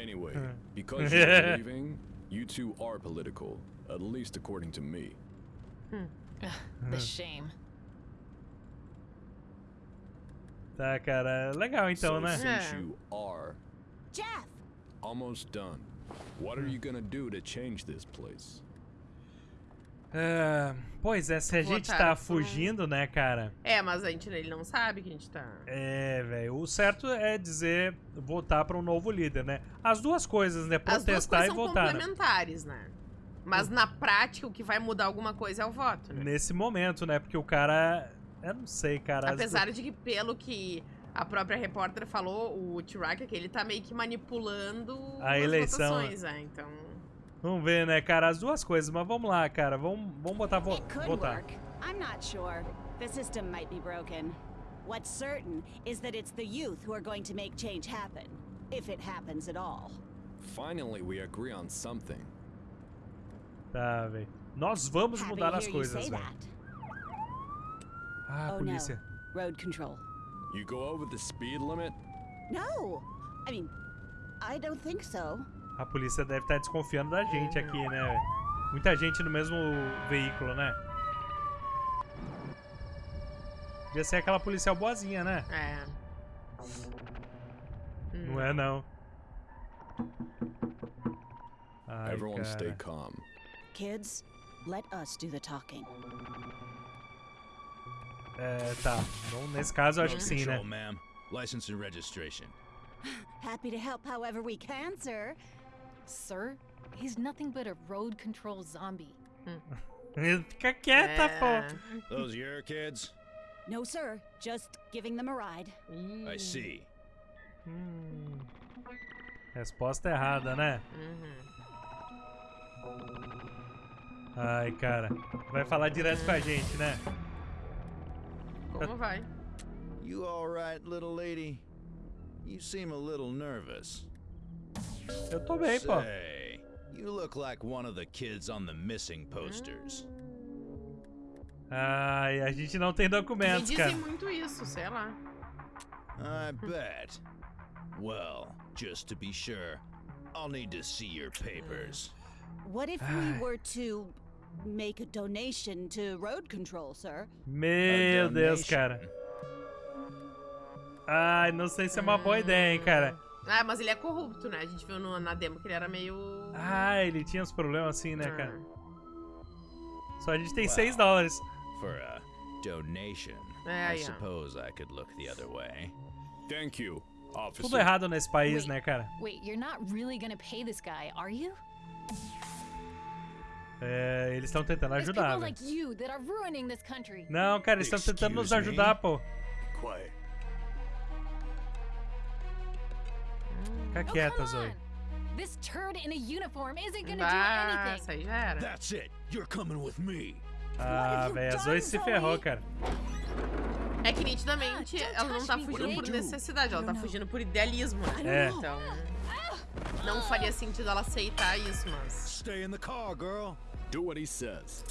Anyway, Huh. because you're leaving, you two are political, at least according to me. Ugh, the shame. Tá, cara. Legal então, so né? since É. you are Jeff! almost done, what are you gonna do to change this place? É, pois é, se a gente tá fugindo, né, cara? É, mas a gente, ele não sabe que a gente tá. É, velho. O certo é dizer votar pra um novo líder, né? As duas coisas, né? As duas Protestar coisas e são votar. né? complementares, né? Mas na prática, o que vai mudar alguma coisa é o voto, né? Nesse momento, né? Porque o cara. Eu não sei, cara. Apesar de que, pelo que a própria repórter falou, o T-Rack é que ele tá meio que manipulando A as eleição, votações, né? Então. Vamos ver, né, cara? As duas coisas. Mas vamos lá, cara. Vamos, vamos botar vo It could votar. work. I'm not sure. The system might be broken. What's certain is that it's the youth who are going to make change happen. If it happens at all. Finally, we agree on something. Tá, velho. Nós vamos mudar as coisas, velho. Ah, oh polícia. no. Road control. You go over the speed limit? No! I mean, I don't think so. A polícia deve estar desconfiando da gente aqui, né? Muita gente no mesmo veículo, né? Devia ser aquela policial boazinha, né? É. Não é, não. Ai, Everyone stay calm. Kids, let us do the talking. É, tá. Bom, nesse caso, eu acho que sim, né? License and registration. Happy to help however we can, sir. Sir, he's nothing but a road control zombie. Fica quieta, pô. Those your kids? No, sir. Just giving them a ride. I see. Hum. Resposta errada, né? Mm-hmm. Ai, cara. Vai falar direto com a gente, né? Como vai? You all right, little lady? You seem a little nervous. Eu tô bem, pô. Say, you look like one of the kids on the missing posters. Ai, a gente não tem Me documentos, cara. dizem muito isso, sei lá. I bet. Well, just to be sure, I'll need to see your papers. What if we were to make a donation to road control, sir? Meu Deus, cara. Ai, não sei se é uma boa ideia, hein, cara. Ah, mas ele é corrupto, né? A gente viu no- na demo que ele era meio. Ah, ele tinha uns problemas assim, né, cara? Ah. Só a gente tem 6 dólares. For a donation, É, I yeah. suppose I could look the other way. Thank you, officer. Tudo errado nesse país, Wait. né, cara? Wait, you're not really gonna pay this guy, are you? É, eles estão tentando ajudar, velho. like. Não, cara, eles estão tentando nos ajudar, pô. Quiet. Fica Oh, quieta, Zoe. This turd in a uniform isn't gonna do Ah, anything. isso aí já era. That's it. You're coming with me. Ah, velho, a Zoe se ferrou, cara. É que nitidamente Ah, ela não tá fugindo por necessidade, ela tá fugindo por idealismo. É. Então. Não faria sentido ela aceitar isso, mas. Stay in the car, girl. Do what he says.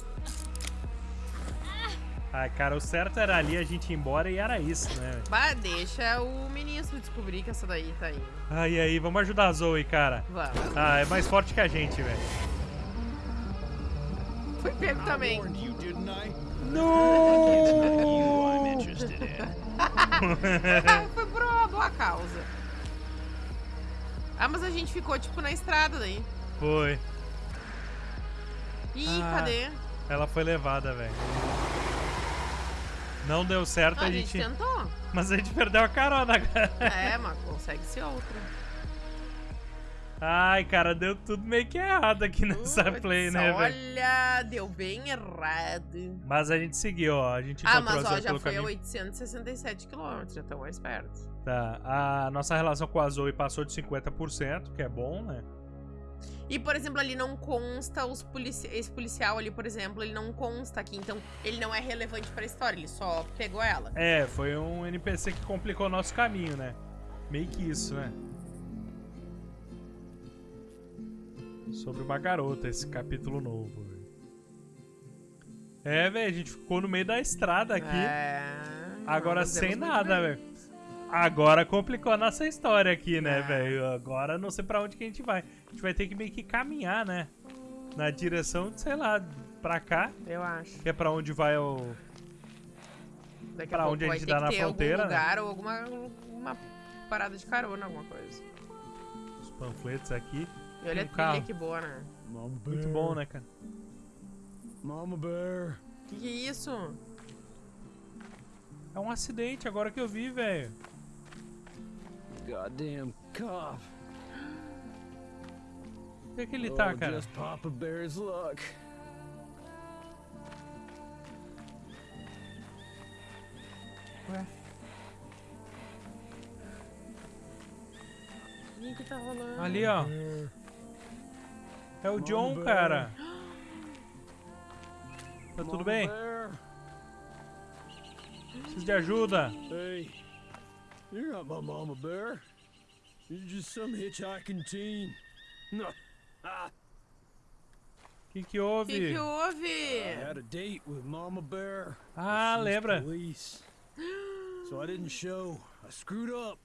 Ai, cara, o certo era ali a gente ir embora e era isso, né? Bah, deixa o ministro descobrir que essa daí tá aí. Ai, aí, vamos ajudar a Zoe, cara. Vamos. Ah, é mais forte que a gente, velho. Foi pego também. In. Foi por uma boa causa. Ah, mas a gente ficou, tipo, na estrada daí. Foi. Ih, Ah. cadê? Ela foi levada, velho. Não deu certo, Ah, a gente. tentou. Mas a gente perdeu a carona, cara. É, mas consegue ser outra. Ai, cara, deu tudo meio que errado aqui nessa Putz, play, né, velho? Olha, deu bem errado. Mas a gente seguiu, ó. A gente Ah, mas ó, já foi a caminho. 867 km, já estão mais perto. Tá. A nossa relação com a Zoe passou de 50%, que é bom, né? E, por exemplo, ali não consta os polici esse policial ali, por exemplo, ele não consta aqui, então ele não é relevante pra história, ele só pegou ela. É, foi um NPC que complicou o nosso caminho, né? Meio que isso, né? Sobre uma garota, esse capítulo novo. velho. É, velho, a gente ficou no meio da estrada aqui. É... Agora sem nada, velho. Agora complicou a nossa história aqui, É. né, velho? Agora não sei pra onde que a gente vai. A gente vai ter que meio que caminhar, né? Na direção, de, sei lá, pra cá. Eu acho. Que é pra onde vai o. Daqui pra a onde a gente dá na ter fronteira, algum né? lugar ou alguma uma parada de carona, alguma coisa. Os panfletos aqui. E olha Um a trilha que boa, né? Muito bom, né, cara? Mama Bear. Que que é isso? É um acidente agora que eu vi, velho. Goddamn cop. Onde é que ele oh, tá, cara? Just Papa Bear's luck. Ué? O que tá rolando? Ali, ó. É o John, cara. Tá tudo bem? Preciso de ajuda. Hey, you're not my mama bear. You're just some hitchhiking teen. No. Ah, O que que houve? Que que houve? I had a date with Mama Bear. Ah, lembra? Police. So I didn't show. I screwed up.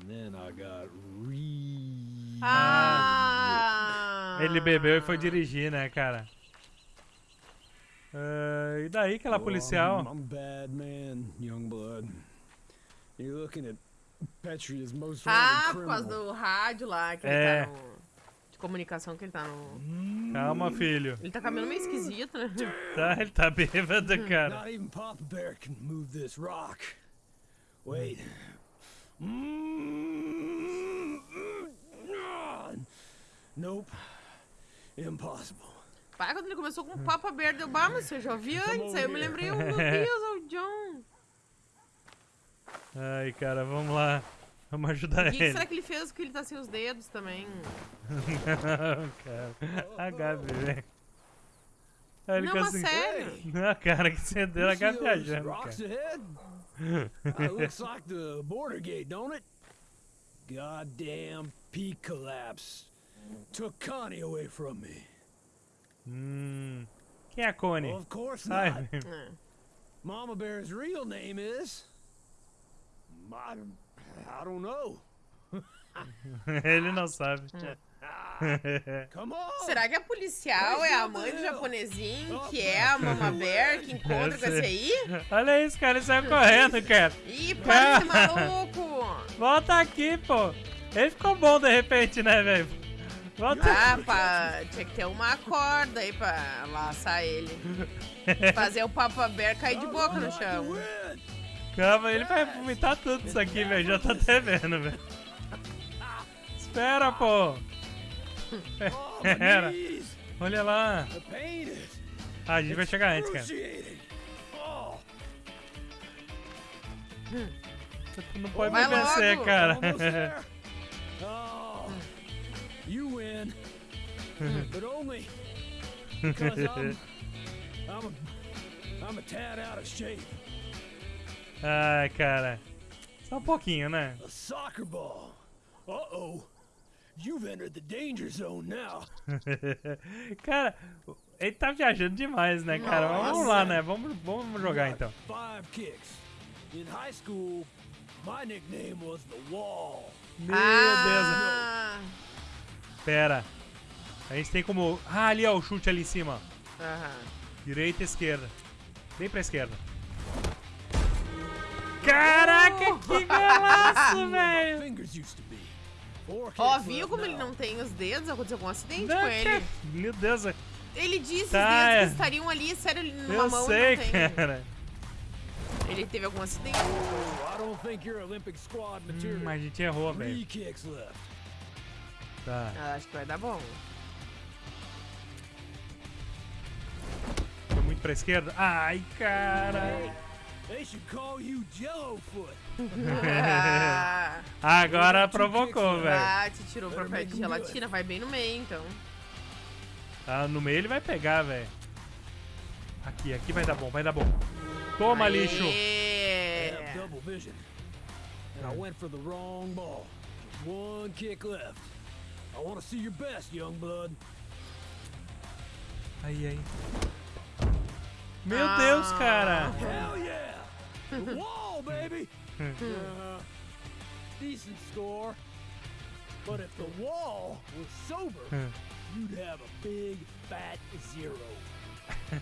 And then I got re. Ah! Ele bebeu e foi dirigir, né, cara? Ah, e daí aquela Oh, policial? I'm, I'm bad man, young blood. You're looking at Petria's most wanted Ah, por causa do rádio lá, que É. ele tá no... De comunicação que ele tá no... Calma, filho. Ele tá caminhando meio esquisito, né? Tá, ele tá bêbado, cara. Not even Papa Bear can move this rock. Wait. Nope. Impossible. Pai, quando ele começou com o Papa Bear, deu bah, mas eu já ouvi antes. Aí eu me lembrei, oh, meu Deus, é o John. Ai, cara, vamos lá. Vamos ajudar O que, que ele. será que ele fez que ele tá sem os dedos também? Não, cara. A Gabi, velho. Aí ele Não, mas assim. sério. Não, cara, que você deu a Gabi viajando, rocks cara. ahead? Looks like the border gate, don't it? Goddamn peak collapse. Took Connie away from me. Hum. Quem é a Connie? Of course Ai, not. É. Mama Bear's real name is. I, I don't know. ele não sabe. On! Será que a policial é a mãe do japonesinho, que é a Mama Bear, que encontra com esse aí? Olha isso, cara, ele saiu correndo, cara. Ih, para ser maluco! Volta aqui, pô. Ele ficou bom de repente, né, velho? Volta Ah, pá, tinha que ter uma corda aí pra laçar ele. Fazer o Papa Bear cair de boca no chão. Calma, ele vai vomitar tudo isso aqui, velho. Já tá até vendo, velho. Espera, pô. Espera. Olha lá. Ah, a gente vai chegar antes, cara. Tu não pode me vencer, cara. you win, but only because I'm, I'm, a, I'm a tad out of shape. Ai, cara. Só um pouquinho, né? A soccer ball. Uh-oh. You've entered the danger zone now. cara, ele tá viajando demais, né, cara? Vamos lá, né? Vamos, vamos jogar então. Five kicks. In high school, my nickname was the Wall. Meu Ah, Deus. Pera. A gente tem como. Ah, ali, ó, o chute ali em cima. aham. Direita e esquerda. Bem pra esquerda. Caraca, que golaço, velho! Ó, kicks viu como ele não tem os dedos? Aconteceu algum acidente Não, com ele. Meu Deus, Ele disse Tá, os dedos é. que estariam ali, sério, numa eu mão sei, não tem. cara. Ele teve algum acidente. I don't think you're Olympic squad material. Hum, a gente errou, velho. Tá. Ah, acho que vai dar bom. Foi muito pra esquerda. Ai, cara. They should call you Jellofoot. Ah, Agora provocou, velho. ah, te tirou pra pé de gelatina, vai bem no meio, então. Ah, no meio ele vai pegar, velho. Aqui, aqui vai dar bom, vai dar bom. Toma, Aê. lixo. I have double vision. And I went for the wrong ball. Just one kick left. I want to see your best, young blood. Aí, aí. Meu Deus, cara. Hell yeah! Wall, baby! Uh, decent score. But if the wall was sober, you'd have a big fat zero.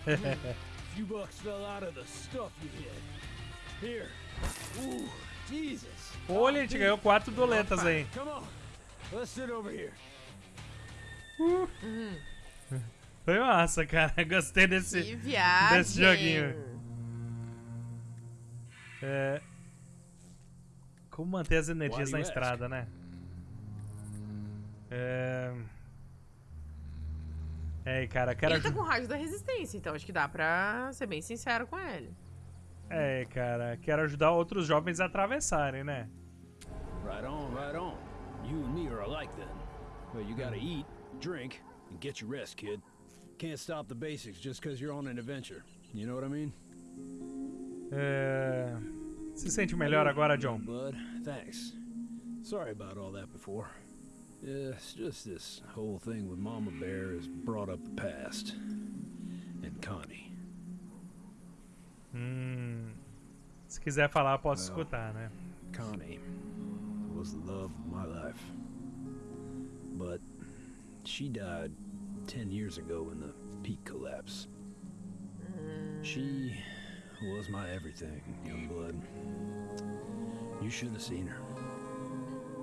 a few bucks fell out of the stuff you hit. Here. Ooh, Jesus. Olha, a gente ganhou quatro doletas aí. Come on. Let's sit over here. Foi massa, cara. Gostei desse, desse joguinho. É... Como manter as energias na estrada, né? É... É, cara, quero Ele tá com rádio da resistência, então acho que dá pra ser bem sincero com ele. É, cara, quero ajudar outros jovens a atravessarem, né? Right on, right on. You and me are alike then. But you gotta eat, drink, and get your rest, kid. Can't stop the basics just because you're on an adventure. You know what I mean? É... Se sente melhor agora, John? Bud, thanks. Sorry about all that before. Yeah, it's just this whole thing with Mama Bear has brought up the past. And Connie. Hum. Se quiser falar, posso Well, escutar, né? Connie was the love of my life. But she died 10 years ago in the peak collapse. She was my everything, young blood. You should have seen her.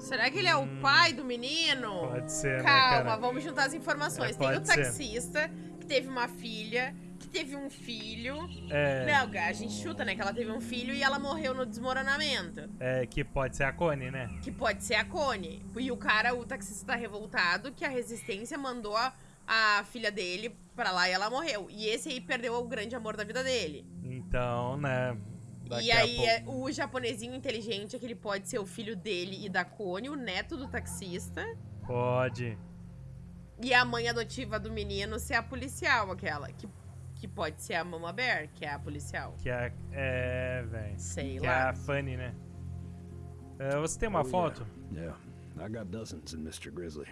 Será que ele é o pai do menino? Hum. Pode ser, né, Calma, cara? vamos juntar as informações. É, Tem o pode ser. taxista, que teve uma filha, que teve um filho. É. Não, a gente chuta, né? Que ela teve um filho e ela morreu no desmoronamento. É, que pode ser a Connie, né? Que pode ser a Connie. E o cara, o taxista tá revoltado que a resistência mandou a, a filha dele pra lá e ela morreu. E esse aí perdeu o grande amor da vida dele. Então, né? Daqui e a aí, pouco- é, o japonesinho inteligente é que ele pode ser o filho dele e da Connie, o neto do taxista. Pode. E a mãe adotiva do menino ser a policial, aquela. Que, que pode ser a Mama Bear, que é a policial. Que é. É, velho. Sei que lá. é a Fanny, né? É, você tem uma Oh, foto? Yeah. yeah, I got dozens in Mr. Grizzly.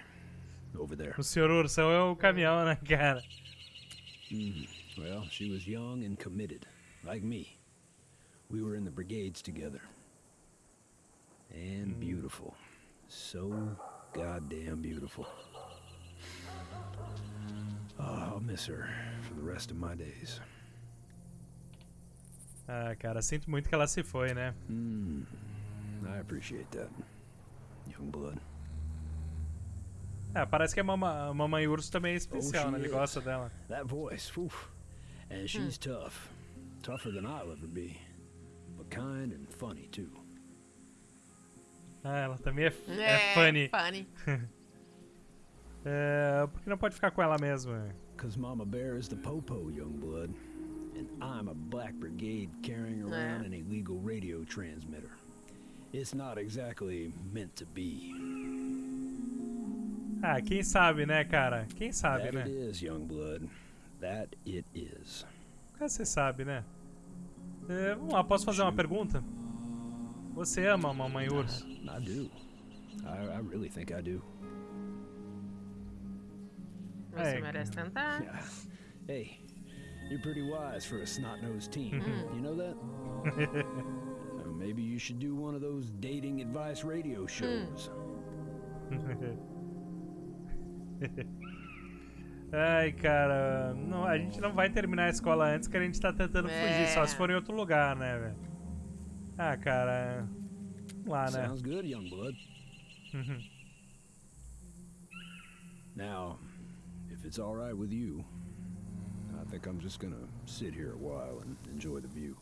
Over there. O senhor Ursão é o caminhão, né, cara? Mm. Well, she was young and committed, like me. We were in the brigades together. And beautiful. So goddamn beautiful. Oh, I'll miss her for the rest of my days. Ah, cara, sinto muito que ela se foi, né? Mm. I appreciate that, young blood. É, parece que a, mama, a mamãe urso também é Oh, especial, she né? Ele gosta dela. That voice, whew. And she's tough. Tougher than I'll ever be. But kind and funny, too. Ah, ela também é, é, É, funny. funny. é, por que não pode ficar com ela mesmo? é? Cause Mama Bear is the popo, young blood. And I'm a Black Brigade carrying around Yeah. an illegal radio transmitter. It's not exactly meant to be. Ah, quem sabe, né, cara? Quem sabe, that né? is, young blood. That it is. Cara, você sabe, né? É, vamos lá, posso fazer uma pergunta? Você ama a mamãe urso? I do. I, I really think I do. Você É. merece tentar. Yeah. Hey, you're pretty wise for a snot-nosed teen. Mhm. You know that? Uh, maybe you should do one of those dating advice radio shows. Ai, cara, não, a gente não vai terminar a escola antes que a gente tá tentando fugir, só se É. for em outro lugar, né, velho? Ah, cara, vamos lá, né? Sounds good, young blood. Now, if it's all right with you, I think I'm just gonna sit here a while and enjoy the view.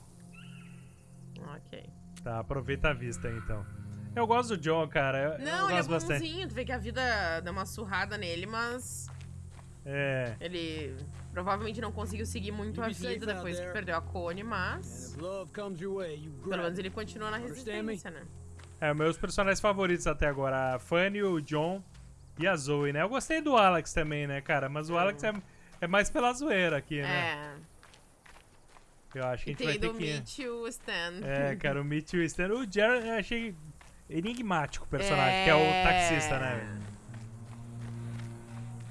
Ok. Tá, aproveita a vista aí, então. Eu gosto do John, cara, eu, eu Não, ele é bastante. bonzinho. Tu vê que a vida deu uma surrada nele, mas É, ele provavelmente não conseguiu seguir muito You a vida depois que perdeu a Cone, mas you pelo menos ele continua na resistência, né? é, meus personagens favoritos até agora, a Fanny, o John e a Zoe, né? Eu gostei do Alex também, né, cara? Mas o Alex é, é mais pela zoeira aqui, né? É. Eu acho que a E gente vai tem ter do que... Meet e o Stan. É, cara, o e o Stan. O Jared eu achei enigmático o personagem, que é o taxista, né?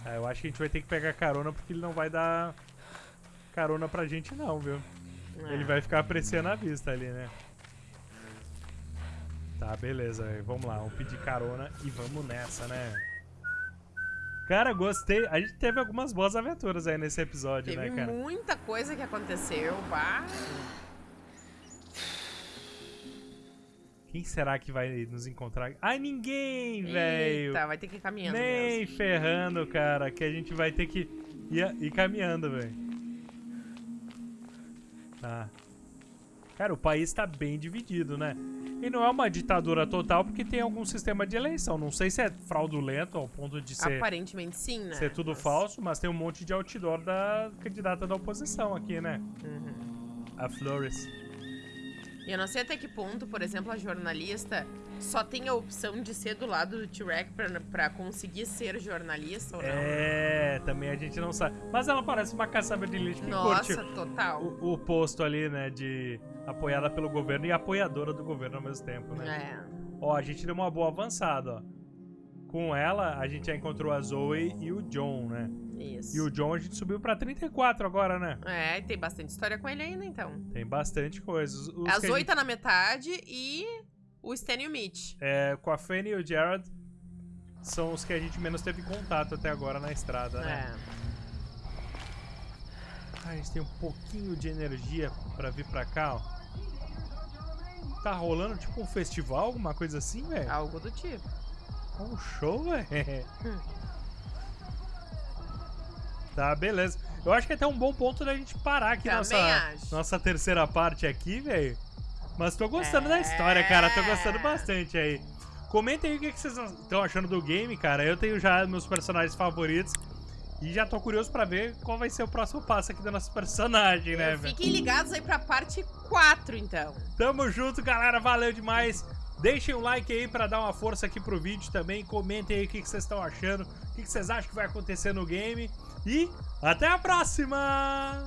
É, eu acho que a gente vai ter que pegar carona porque ele não vai dar carona pra gente não, viu? É. Ele vai ficar apreciando a vista ali, né? Tá, beleza. Vamos lá, vamos pedir carona e vamos nessa, né? Cara, gostei. A gente teve algumas boas aventuras aí nesse episódio, Teve né, cara? muita coisa que aconteceu, bah. Quem será que vai nos encontrar? Ai, ninguém, velho! Eita, vai ter que ir caminhando Nem mesmo. ferrando, cara, que a gente vai ter que ir, ir caminhando, velho. Tá. Cara, o país tá bem dividido, né? E não é uma ditadura total porque tem algum sistema de eleição. Não sei se é fraudulento ao ponto de ser, Aparentemente sim, né? ser tudo Mas- falso, mas tem um monte de outdoor da candidata da oposição aqui, né? Uhum. A Flores. Eu não sei até que ponto, por exemplo, a jornalista só tem a opção de ser do lado do T-Rex pra, pra conseguir ser jornalista ou não. É, também a gente não sabe. Mas ela parece uma caçamba de lixo que Nossa, curte total. o, o posto ali, né, de apoiada pelo governo e apoiadora do governo ao mesmo tempo, né? É. Ó, a gente deu uma boa avançada, ó. Com ela, a gente já encontrou a Zoe e o John, né? Isso. E o John a gente subiu pra 34 agora, né? É, tem bastante história com ele ainda, então. Tem bastante coisa. Os- os a que Zoe gente- tá na metade e o Stan e o Mitch. É, com a Fanny e o Jared são os que a gente menos teve contato até agora na estrada, né? É. A gente tem um pouquinho de energia pra vir pra cá, ó. Tá rolando tipo um festival, alguma coisa assim, velho? Algo do tipo. Um show, velho. Tá, beleza. Eu acho que é até um bom ponto da gente parar aqui Também nossa, acho. nossa terceira parte aqui, velho. Mas tô gostando da história, cara. Tô gostando bastante aí. Comentem aí o que que vocês estão achando do game, cara. Eu tenho já meus personagens favoritos. E já tô curioso pra ver qual vai ser o próximo passo aqui do nosso personagem, né, velho? Fiquem ligados aí pra parte 4, então. Tamo junto, galera. Valeu demais. Deixem um like aí pra dar uma força aqui pro vídeo também. Comentem aí o que que vocês estão achando. O que que vocês acham que vai acontecer no game. E até a próxima!